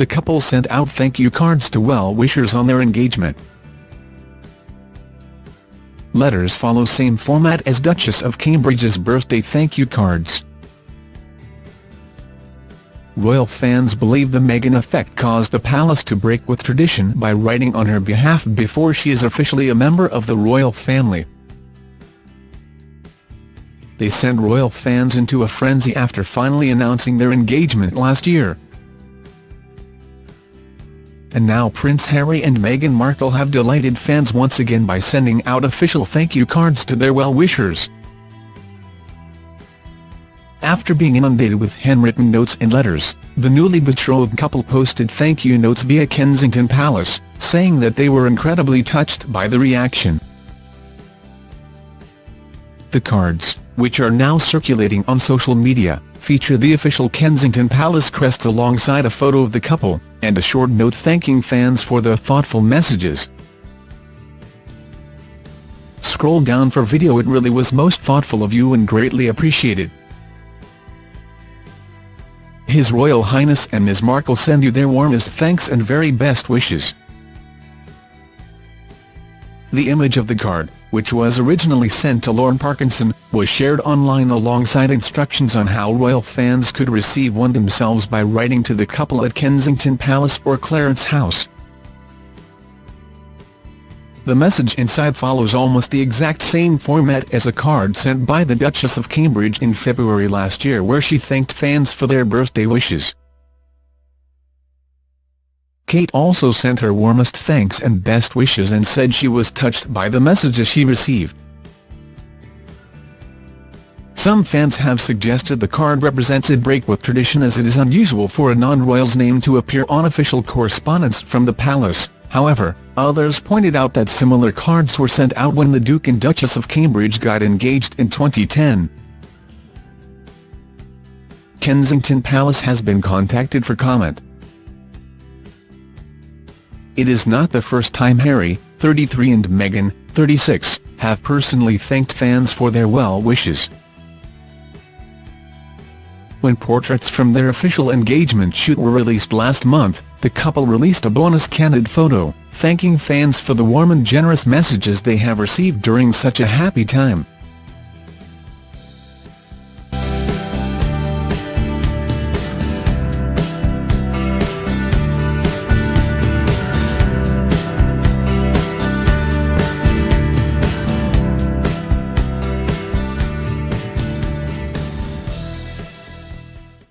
the couple sent out thank you cards to well-wishers on their engagement. Letters follow same format as Duchess of Cambridge's birthday thank you cards. Royal fans believe the Meghan effect caused the palace to break with tradition by writing on her behalf before she is officially a member of the royal family. They sent royal fans into a frenzy after finally announcing their engagement last year. And now Prince Harry and Meghan Markle have delighted fans once again by sending out official thank you cards to their well-wishers. After being inundated with handwritten notes and letters, the newly betrothed couple posted thank you notes via Kensington Palace, saying that they were incredibly touched by the reaction. The cards, which are now circulating on social media, feature the official Kensington Palace crest alongside a photo of the couple, and a short note thanking fans for their thoughtful messages. Scroll down for video it really was most thoughtful of you and greatly appreciated. His Royal Highness and Ms Markle send you their warmest thanks and very best wishes. The image of the card, which was originally sent to Lorne Parkinson, was shared online alongside instructions on how royal fans could receive one themselves by writing to the couple at Kensington Palace or Clarence House. The message inside follows almost the exact same format as a card sent by the Duchess of Cambridge in February last year where she thanked fans for their birthday wishes. Kate also sent her warmest thanks and best wishes and said she was touched by the messages she received. Some fans have suggested the card represents a break with tradition as it is unusual for a non-royal's name to appear on official correspondence from the palace, however, others pointed out that similar cards were sent out when the Duke and Duchess of Cambridge got engaged in 2010. Kensington Palace has been contacted for comment. It is not the first time Harry, 33 and Meghan, 36, have personally thanked fans for their well wishes. When portraits from their official engagement shoot were released last month, the couple released a bonus candid photo, thanking fans for the warm and generous messages they have received during such a happy time.